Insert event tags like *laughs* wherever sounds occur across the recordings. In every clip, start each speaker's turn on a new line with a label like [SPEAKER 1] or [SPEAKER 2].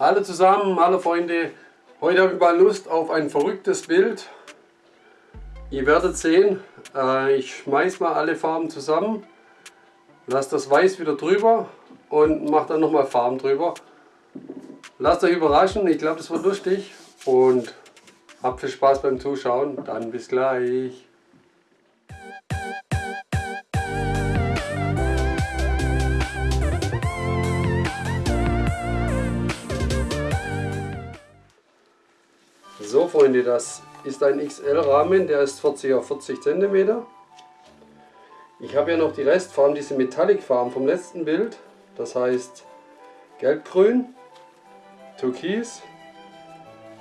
[SPEAKER 1] Hallo zusammen, hallo Freunde. Heute habe ich mal Lust auf ein verrücktes Bild. Ihr werdet sehen, äh, ich schmeiß mal alle Farben zusammen, lasse das Weiß wieder drüber und mache dann nochmal Farben drüber. Lasst euch überraschen, ich glaube das wird lustig und habt viel Spaß beim Zuschauen. Dann bis gleich. So Freunde, das ist ein XL-Rahmen, der ist 40 auf 40 cm. Ich habe ja noch die Restfarben, diese Metallic-Farben vom letzten Bild. Das heißt Gelbgrün, Türkis,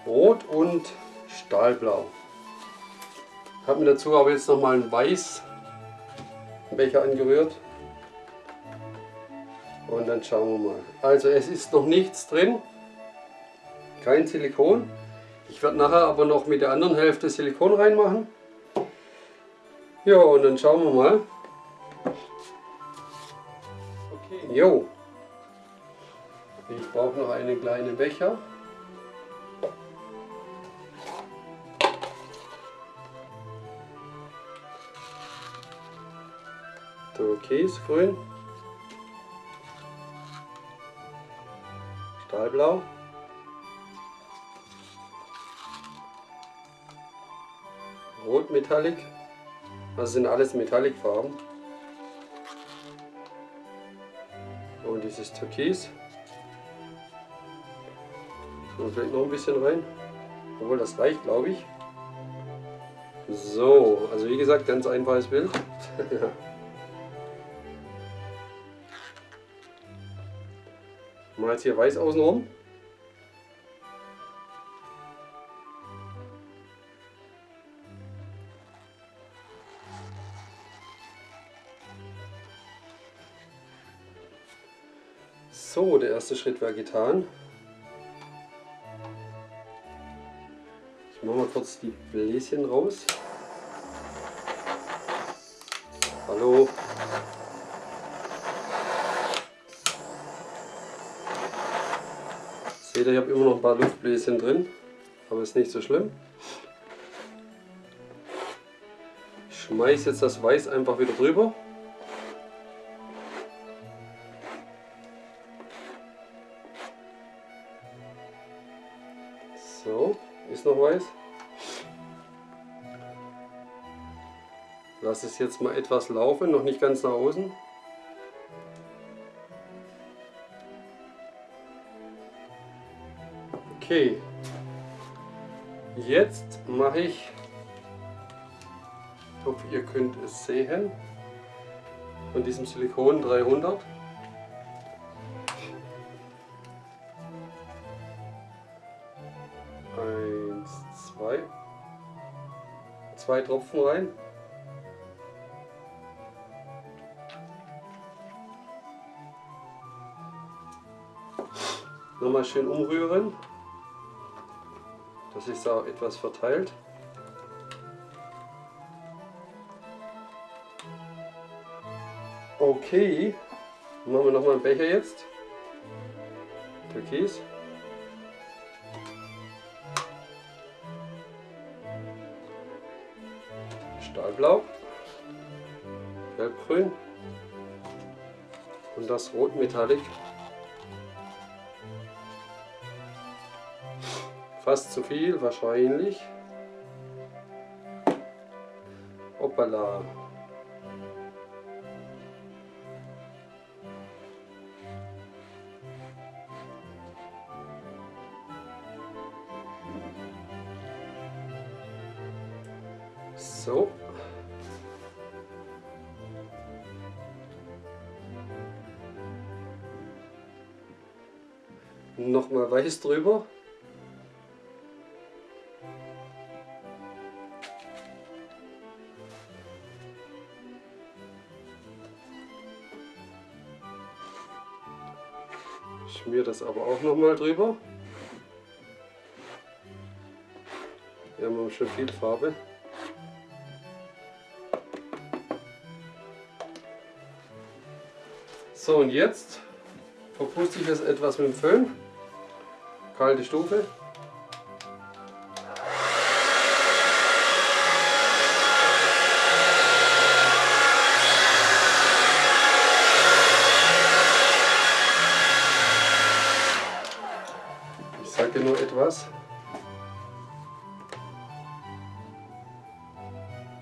[SPEAKER 1] Rot und Stahlblau. Ich habe mir dazu aber jetzt noch mal einen Weiß Becher angerührt. Und dann schauen wir mal. Also es ist noch nichts drin, kein Silikon. Ich werde nachher aber noch mit der anderen Hälfte Silikon reinmachen. Ja, und dann schauen wir mal. Okay. Jo. Ich brauche noch einen kleinen Becher. Türkisgrün. Stahlblau. Rot Metallic. Das sind alles Metallic-Farben. Und dieses Türkis. Und vielleicht noch ein bisschen rein. Obwohl das reicht, glaube ich. So, also wie gesagt, ganz einfaches Bild. *laughs* Mal jetzt hier weiß außenrum. Erste Schritt war getan. Ich mache mal kurz die Bläschen raus. Hallo. Seht ihr, ich habe immer noch ein paar Luftbläschen drin, aber ist nicht so schlimm. Ich schmeiße jetzt das Weiß einfach wieder drüber. Ist noch weiß. Lass es jetzt mal etwas laufen, noch nicht ganz nach außen. Okay, jetzt mache ich, ich hoffe ihr könnt es sehen, von diesem Silikon 300. zwei Tropfen rein. Nochmal schön umrühren, dass sich da etwas verteilt. Okay, machen wir nochmal einen Becher jetzt. Türkis. Stahlblau, Gelbgrün und das Rot Metallic. Fast zu viel wahrscheinlich. Hoppala. Nochmal weiß drüber. Schmier das aber auch nochmal drüber. Wir haben schon viel Farbe. So und jetzt verpuste ich das etwas mit dem Föhn. Kalte Stufe. Ich sage nur etwas.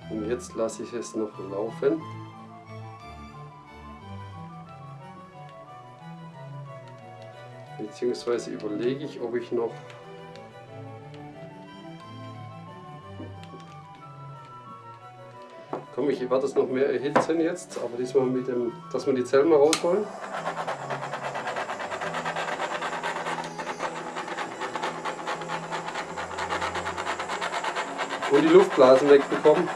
[SPEAKER 1] Und jetzt lasse ich es noch laufen. Beziehungsweise überlege ich, ob ich noch Komm, ich werde das noch mehr erhitzen jetzt, aber diesmal mit dem, dass wir die Zellen mal rausholen. Und die Luftblasen wegbekommen.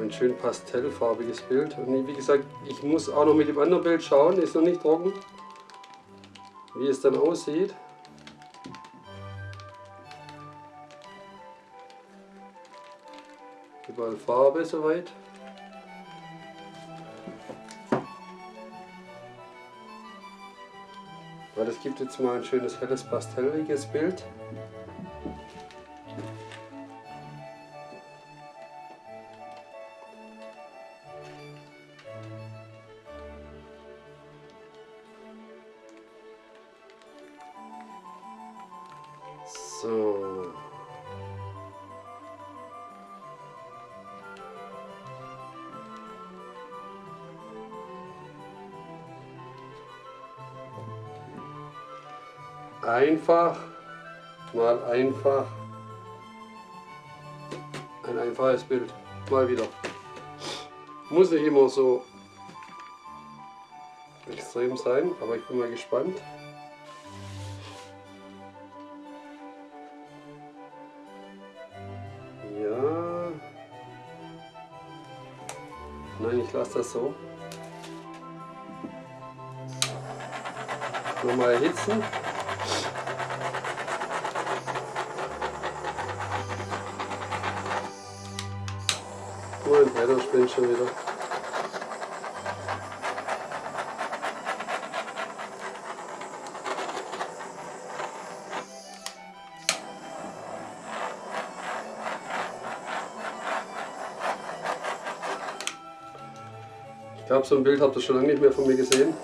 [SPEAKER 1] Ein schön pastellfarbiges Bild. Und wie gesagt, ich muss auch noch mit dem anderen Bild schauen, ist noch nicht trocken, wie es dann aussieht. Überall Farbe soweit. Weil das gibt jetzt mal ein schönes helles pastelliges Bild. So. Einfach, mal einfach. Ein einfaches Bild. Mal wieder. Muss nicht immer so extrem sein, aber ich bin mal gespannt. Nein, ich lasse das so. Nochmal erhitzen. Mein Blätter spinnt schon wieder. Ich glaube, so ein Bild habt ihr schon lange nicht mehr von mir gesehen.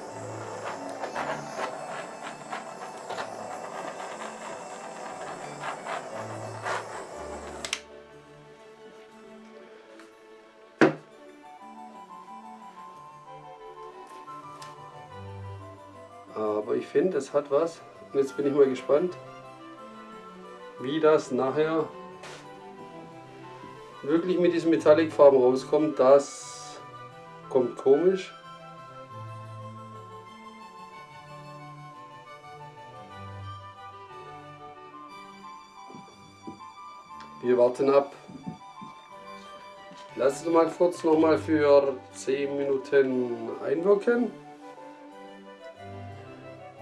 [SPEAKER 1] Aber ich finde, es hat was. Und jetzt bin ich mal gespannt, wie das nachher wirklich mit diesen Metallic-Farben rauskommt. Das komisch. Wir warten ab. Lass es mal kurz noch mal für 10 Minuten einwirken.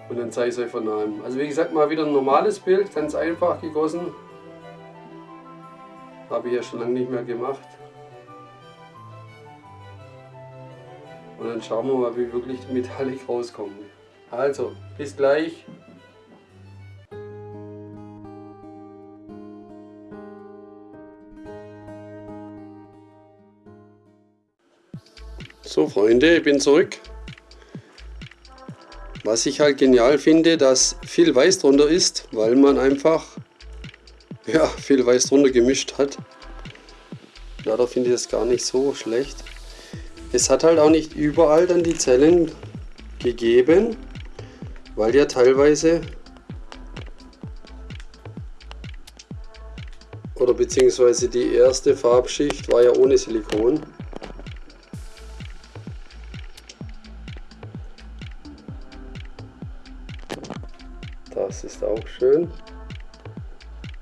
[SPEAKER 1] Und dann zeige ich es euch von nahem. Also wie gesagt, mal wieder ein normales Bild, ganz einfach gegossen. Habe ich ja schon lange nicht mehr gemacht. Und dann schauen wir mal, wie wirklich Metallic rauskommen. Also, bis gleich. So Freunde, ich bin zurück. Was ich halt genial finde, dass viel Weiß drunter ist, weil man einfach ja, viel Weiß drunter gemischt hat. Ja, da finde ich das gar nicht so schlecht. Es hat halt auch nicht überall dann die Zellen gegeben, weil ja teilweise oder beziehungsweise die erste Farbschicht war ja ohne Silikon. Das ist auch schön.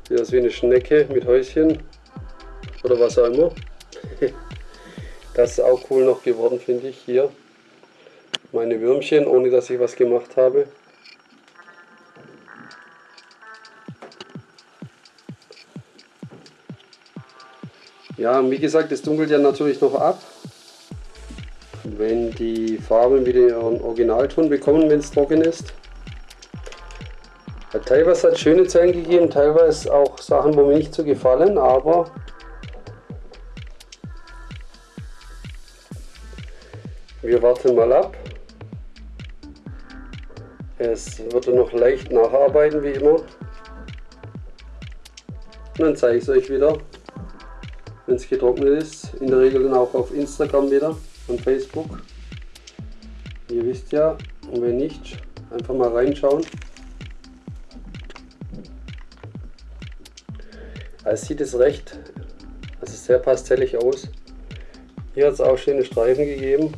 [SPEAKER 1] Sieht aus wie eine Schnecke mit Häuschen oder was auch immer. Das ist auch cool noch geworden, finde ich, hier. Meine Würmchen, ohne dass ich was gemacht habe. Ja, wie gesagt, es dunkelt ja natürlich noch ab. Wenn die Farben wieder ihren Originalton bekommen, wenn es trocken ist. Teilweise hat es schöne Zellen gegeben, teilweise auch Sachen, wo mir nicht so gefallen, aber wir warten mal ab. Es wird noch leicht nacharbeiten, wie immer. Und dann zeige ich es euch wieder, wenn es getrocknet ist. In der Regel dann auch auf Instagram wieder und Facebook. Ihr wisst ja, und wenn nicht, einfach mal reinschauen. Also sieht es recht, also sehr pastellig aus. Hier hat es auch schöne Streifen gegeben.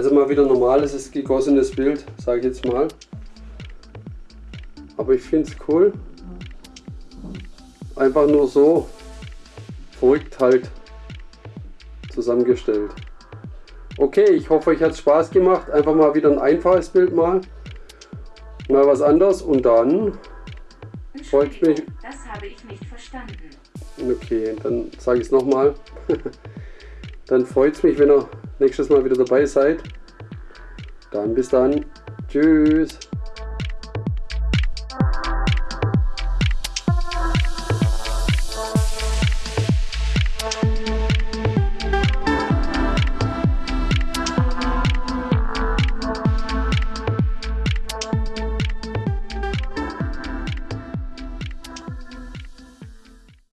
[SPEAKER 1] Also mal wieder normales, gegossenes Bild, sage ich jetzt mal. Aber ich finde es cool. Einfach nur so verrückt halt zusammengestellt. Okay, ich hoffe euch hat es Spaß gemacht. Einfach mal wieder ein einfaches Bild mal. Mal was anderes und dann freut mich.
[SPEAKER 2] Das habe ich nicht verstanden.
[SPEAKER 1] Okay, dann sage ich es nochmal. *laughs* dann freut es mich, wenn ihr nächstes Mal wieder dabei seid. Dann bis dann. Tschüss.